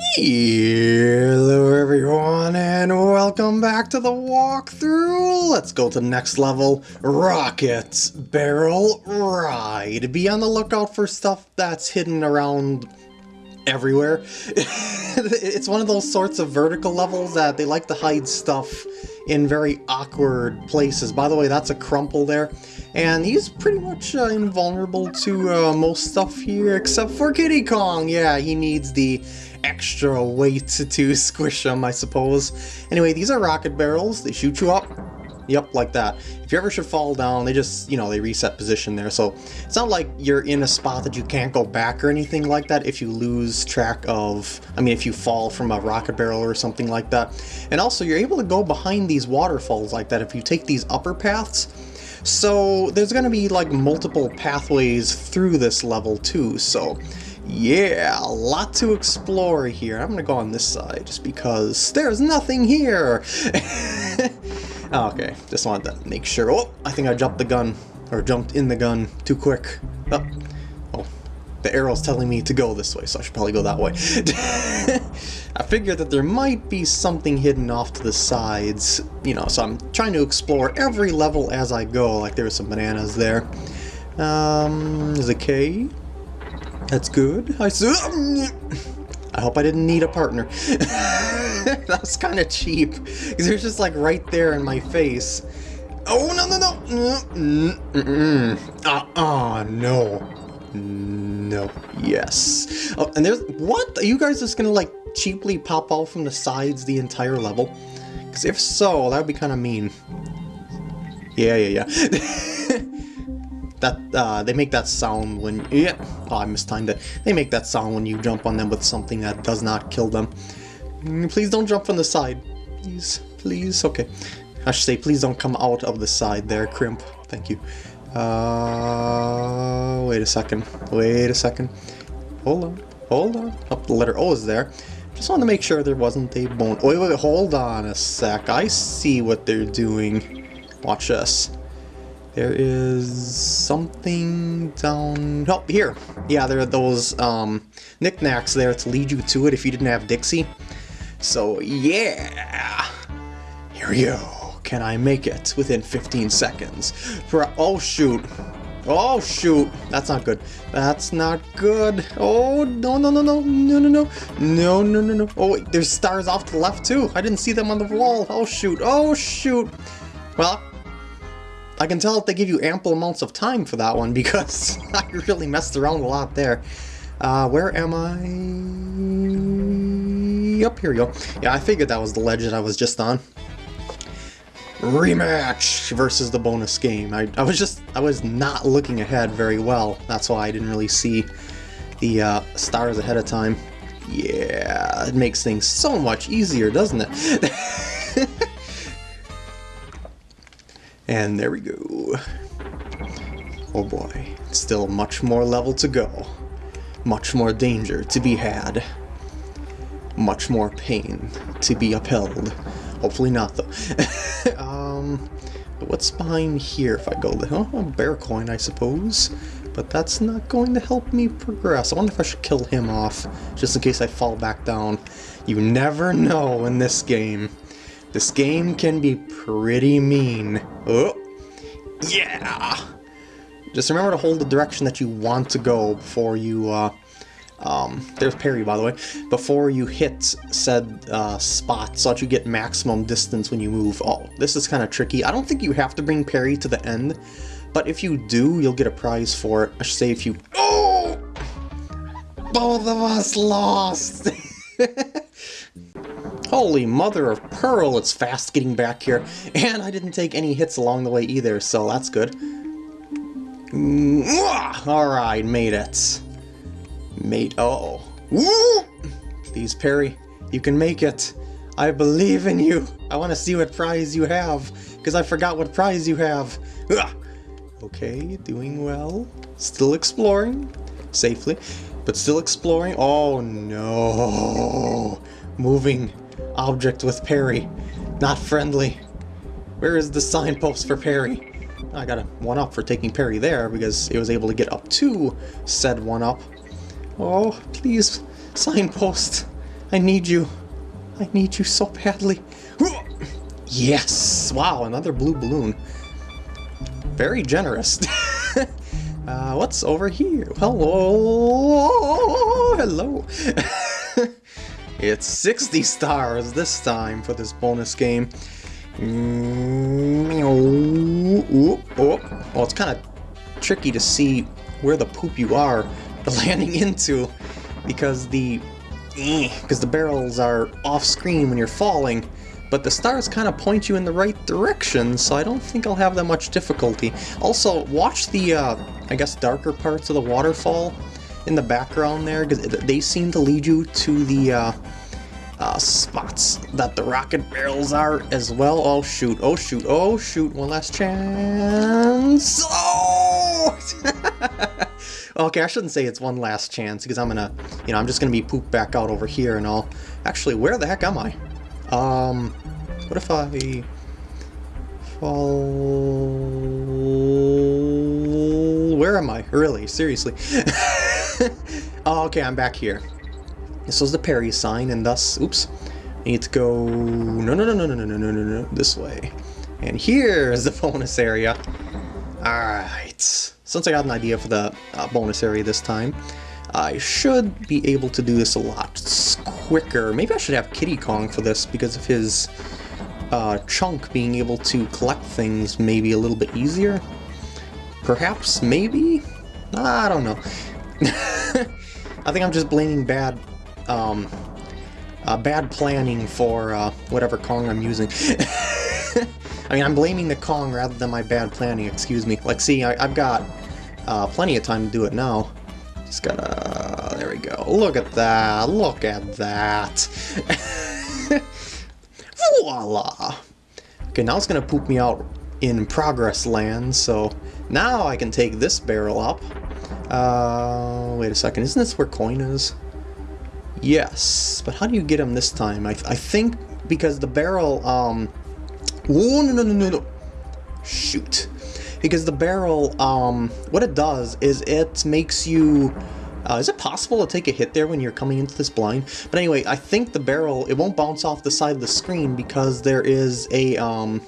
Hello everyone and welcome back to the walkthrough! Let's go to next level, Rocket Barrel Ride. Be on the lookout for stuff that's hidden around everywhere. it's one of those sorts of vertical levels that they like to hide stuff in very awkward places. By the way, that's a Krumple there. And he's pretty much uh, invulnerable to uh, most stuff here, except for Kiddy Kong. Yeah, he needs the extra weight to squish him, I suppose. Anyway, these are rocket barrels. They shoot you up. Yep, like that. If you ever should fall down, they just, you know, they reset position there. So it's not like you're in a spot that you can't go back or anything like that if you lose track of, I mean, if you fall from a rocket barrel or something like that. And also, you're able to go behind these waterfalls like that if you take these upper paths. So there's going to be like multiple pathways through this level too, so yeah, a lot to explore here. I'm gonna go on this side just because there's nothing here. oh, okay, just wanted to make sure. Oh, I think I jumped the gun, or jumped in the gun too quick. Oh, oh the arrow's telling me to go this way, so I should probably go that way. I figured that there might be something hidden off to the sides, you know, so I'm trying to explore every level as I go, like there's some bananas there. Um, a K. That's good. I I hope I didn't need a partner. that was kind of cheap. Because it was just like right there in my face. Oh, no, no, no. Mm -mm. Uh-uh, no. No. Yes. Oh, and there's... What? Are you guys just gonna, like, cheaply pop off from the sides the entire level? Because if so, that would be kind of mean. Yeah, yeah, yeah. that uh, they make that sound when yeah oh, I mistimed it. They make that sound when you jump on them with something that does not kill them. Mm, please don't jump from the side. Please please. Okay. I should say please don't come out of the side there crimp. Thank you. Uh wait a second. Wait a second. Hold on. Hold on. Up oh, the letter O is there. Just want to make sure there wasn't a bone. Wait wait. Hold on a sec. I see what they're doing. Watch this there is something down... Oh, here! Yeah, there are those um, knickknacks there to lead you to it if you didn't have Dixie. So, yeah! Here we go. Can I make it within 15 seconds? For Oh, shoot. Oh, shoot. That's not good. That's not good. Oh, no, no, no, no, no, no, no. No, no, no, no. Oh, wait, there's stars off to the left, too. I didn't see them on the wall. Oh, shoot. Oh, shoot. Well, I can tell they give you ample amounts of time for that one because I really messed around a lot there. Uh, where am I? Up here we go. Yeah, I figured that was the legend I was just on. Rematch versus the bonus game. I, I was just, I was not looking ahead very well. That's why I didn't really see the uh, stars ahead of time. Yeah, it makes things so much easier, doesn't it? And there we go. Oh boy, still much more level to go. Much more danger to be had. Much more pain to be upheld. Hopefully not though. um, what's behind here if I go the oh, a bear coin I suppose. But that's not going to help me progress. I wonder if I should kill him off, just in case I fall back down. You never know in this game. This game can be pretty mean. Oh, yeah! Just remember to hold the direction that you want to go before you, uh, um, there's parry by the way, before you hit said uh, spot so that you get maximum distance when you move. Oh, this is kind of tricky. I don't think you have to bring parry to the end, but if you do, you'll get a prize for it. I should say if you... Oh! Both of us lost! Holy mother of pearl, it's fast getting back here. And I didn't take any hits along the way either, so that's good. Alright, made it. Made- oh. Please, Parry, you can make it. I believe in you. I want to see what prize you have, because I forgot what prize you have. Okay, doing well. Still exploring. Safely. But still exploring. Oh no. Moving Object with Parry. Not friendly. Where is the signpost for Parry? I got a 1-up for taking Parry there because it was able to get up to said 1-up. Oh, please, signpost. I need you. I need you so badly. Yes! Wow, another blue balloon. Very generous. uh, what's over here? Hello! Hello! it's 60 stars this time for this bonus game. Oh, oh, it's kind of tricky to see where the poop you are landing into because the because eh, the barrels are off screen when you're falling but the stars kind of point you in the right direction, so I don't think I'll have that much difficulty. Also, watch the, uh, I guess, darker parts of the waterfall in the background there, because they seem to lead you to the, uh, uh, spots that the rocket barrels are as well. Oh shoot, oh shoot, oh shoot, one last chance. Oh! okay, I shouldn't say it's one last chance because I'm gonna, you know, I'm just gonna be pooped back out over here and all. Actually, where the heck am I? Um, what if I fall... Where am I? Really? Seriously? oh, okay, I'm back here. This was the parry sign, and thus, oops, I need to go, no, no, no, no, no, no, no, no, no, this way. And here's the bonus area. Alright, since I got an idea for the uh, bonus area this time, I should be able to do this a lot quicker. Maybe I should have Kiddy Kong for this because of his uh, chunk being able to collect things maybe a little bit easier. Perhaps, maybe? I don't know. I think I'm just blaming bad um, uh, bad planning for uh, whatever Kong I'm using. I mean, I'm blaming the Kong rather than my bad planning, excuse me. Like, see, I, have got uh, plenty of time to do it now. Just gotta... There we go. Look at that. Look at that. Voila! Okay, now it's gonna poop me out in progress land, so now I can take this barrel up. Uh, wait a second, isn't this where Koin is? Yes, but how do you get him this time? I, I think because the barrel, um... Oh, no, no, no, no, no. Shoot. Because the barrel, um, what it does is it makes you... Uh, is it possible to take a hit there when you're coming into this blind? But anyway, I think the barrel, it won't bounce off the side of the screen because there is a, um,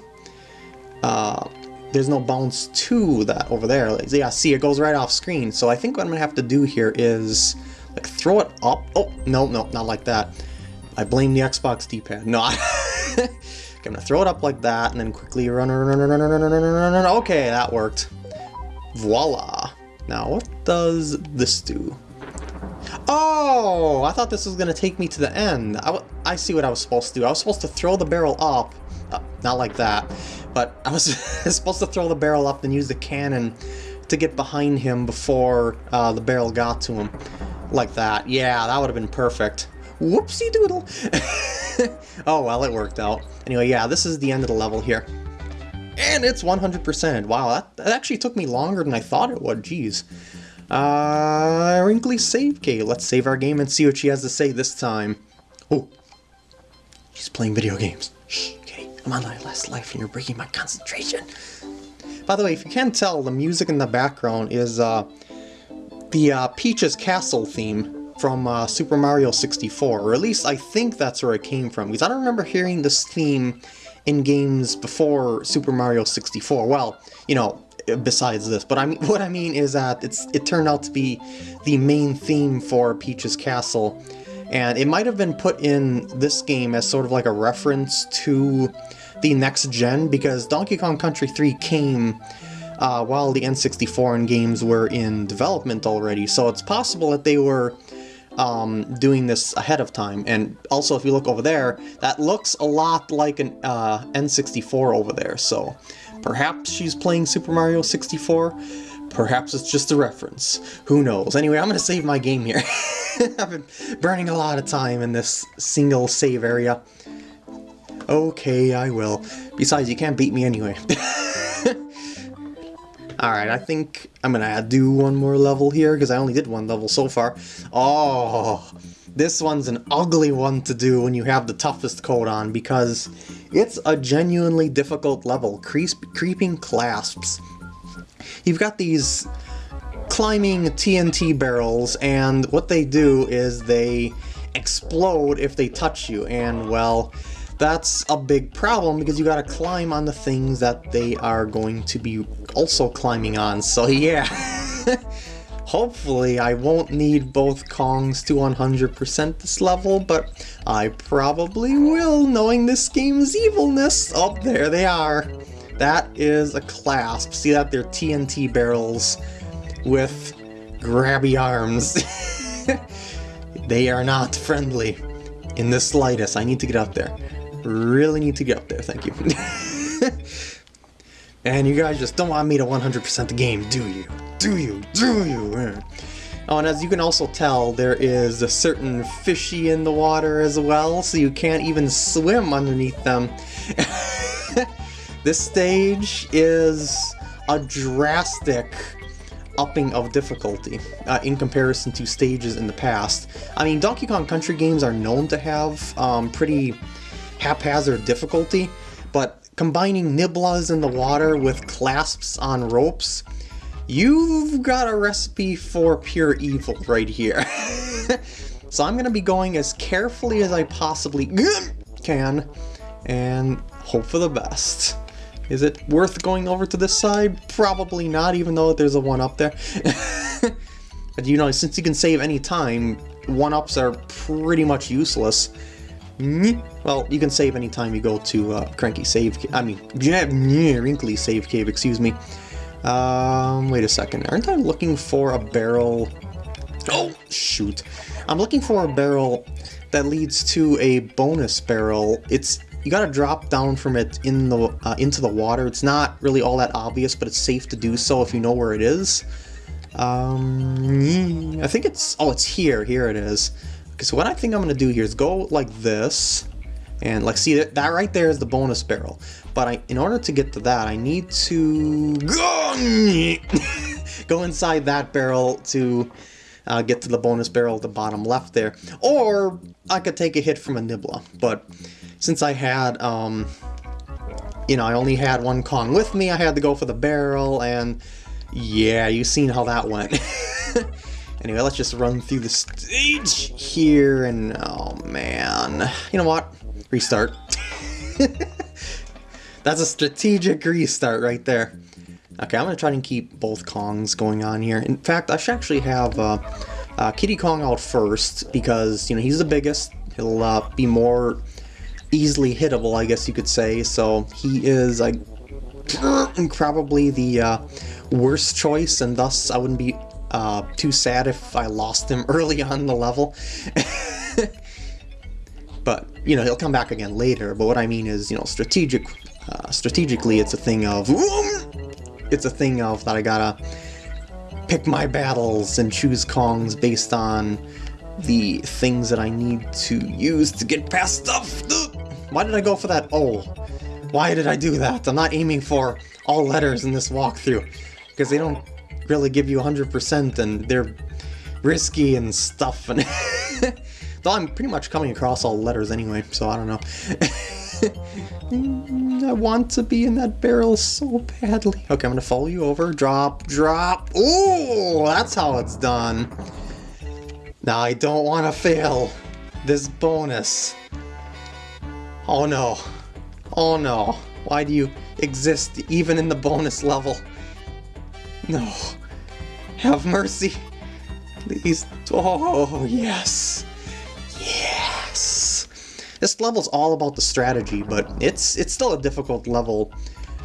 uh, there's no bounce to that over there. Yeah, see, it goes right off screen. So I think what I'm to have to do here is like, throw it up. Oh, no, no, not like that. I blame the Xbox D-pad. No, I'm gonna throw it up like that, and then quickly run, run, run, run, run, run, run, run, run. Okay, that worked. Voila. Now, what does this do? Oh, I thought this was gonna take me to the end. I, I see what I was supposed to do. I was supposed to throw the barrel up. Not like that. But I was supposed to throw the barrel up and use the cannon to get behind him before uh, the barrel got to him like that. Yeah, that would have been perfect. Whoopsie doodle! oh, well, it worked out. Anyway, yeah, this is the end of the level here. And it's 100%. Wow, that, that actually took me longer than I thought it would. Jeez. Uh, Wrinkly save Cave. Let's save our game and see what she has to say this time. Oh, she's playing video games. Shh, I'm on my last life and you're breaking my concentration. By the way, if you can't tell, the music in the background is uh, the uh, Peach's Castle theme from uh, Super Mario 64, or at least I think that's where it came from, because I don't remember hearing this theme in games before Super Mario 64. Well, you know, besides this, but I mean, what I mean is that it's it turned out to be the main theme for Peach's Castle, and it might have been put in this game as sort of like a reference to the next gen, because Donkey Kong Country 3 came uh, while the N64 and games were in development already, so it's possible that they were um, doing this ahead of time. And also, if you look over there, that looks a lot like an uh, N64 over there, so perhaps she's playing Super Mario 64, perhaps it's just a reference. Who knows? Anyway, I'm going to save my game here. I've been burning a lot of time in this single save area. Okay, I will. Besides, you can't beat me anyway. Alright, I think I'm gonna do one more level here, because I only did one level so far. Oh, this one's an ugly one to do when you have the toughest coat on, because it's a genuinely difficult level. Creep Kreeping Klasps. You've got these climbing TNT barrels, and what they do is they explode if they touch you, and well, that's a big problem because you gotta climb on the things that they are going to be also climbing on, so yeah. Hopefully I won't need both Kongs to 100% this level, but I probably will, knowing this game's evilness. Oh, there they are. That is a Klasp. See that? They're TNT barrels with grabby arms. they are not friendly in the slightest. I need to get up there. Really need to get up there, thank you. and you guys just don't want me to 100% the game, do you? do you? Do you? Oh, and as you can also tell, there is a certain fishy in the water as well, so you can't even swim underneath them. this stage is a drastic upping of difficulty uh, in comparison to stages in the past. I mean, Donkey Kong Country games are known to have um, pretty haphazard difficulty, but combining Nibblas in the water with Klasps on ropes You've got a recipe for pure evil right here. so I'm going to be going as carefully as I possibly can and hope for the best. Is it worth going over to this side? Probably not, even though there's a 1-up there. but you know, since you can save any time, 1-ups are pretty much useless. Well, you can save any time you go to uh, Cranky Save... I mean, Wrinkly Save Cave, excuse me. Um, wait a second. Aren't I looking for a barrel? Oh, shoot. I'm looking for a barrel that leads to a bonus barrel. It's you gotta drop down from it in the uh, into the water. It's not really all that obvious, but it's safe to do so if you know where it is. Um, I think it's oh, it's here. Here it is. Okay, so what I think I'm gonna do here is go like this, and like see that that right there is the bonus barrel. But I, in order to get to that, I need to go inside that barrel to uh, get to the bonus barrel at the bottom left there. Or I could take a hit from a Nibbla. But since I had, um, you know, I only had one Kong with me, I had to go for the barrel, and yeah, you've seen how that went. anyway, let's just run through the stage here, and oh man. You know what? Restart. That's a strategic restart right there. Okay, I'm going to try and keep both Kongs going on here. In fact, I should actually have uh, uh, Kiddy Kong out first because, you know, he's the biggest. He'll uh, be more easily hittable, I guess you could say. So he is like, probably the uh, worst choice, and thus I wouldn't be uh, too sad if I lost him early on the level. but, you know, he'll come back again later. But what I mean is, you know, strategic uh, strategically, it's a thing of... It's a thing of that I gotta pick my battles and choose Kongs based on the things that I need to use to get past stuff. Why did I go for that Oh, Why did I do that? I'm not aiming for all letters in this walkthrough, because they don't really give you 100% and they're risky and stuff. And Though I'm pretty much coming across all letters anyway, so I don't know. Mm, I want to be in that barrel so badly. Okay, I'm gonna follow you over. Drop, drop. Oh, that's how it's done. Now I don't want to fail this bonus. Oh no. Oh no. Why do you exist even in the bonus level? No. Have mercy. Please. Oh. Yes. This level's all about the strategy, but it's it's still a difficult level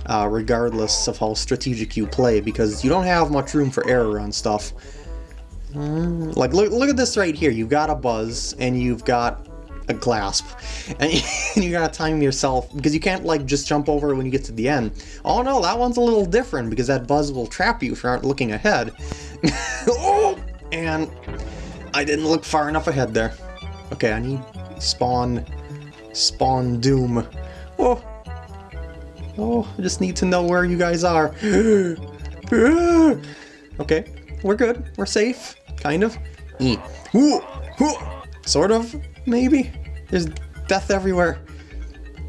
uh, regardless of how strategic you play, because you don't have much room for error on stuff. Mm, like, look, look at this right here. You've got a buzz, and you've got a Klasp. And you gotta time yourself, because you can't, like, just jump over when you get to the end. Oh no, that one's a little different, because that buzz will trap you if you aren't looking ahead. oh! And I didn't look far enough ahead there. Okay, I need spawn Spawn Doom. Oh! Oh, I just need to know where you guys are. okay, we're good. We're safe. Kind of. Sort of, maybe? There's death everywhere.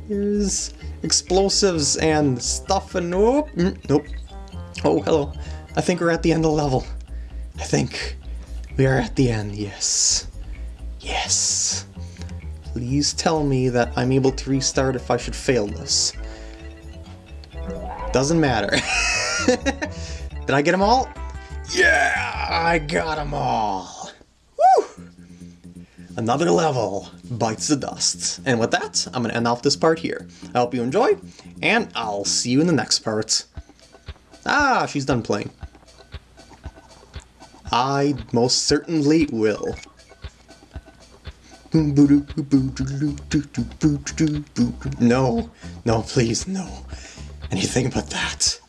There's explosives and stuff and... Nope. Mm, nope. Oh, hello. I think we're at the end of the level. I think we are at the end, yes. Yes. Please tell me that I'm able to restart if I should fail this. Doesn't matter. Did I get them all? Yeah, I got them all. Woo! Another level bites the dust. And with that, I'm going to end off this part here. I hope you enjoy, and I'll see you in the next part. Ah, she's done playing. I most certainly will. No, no, please, no. Anything but that.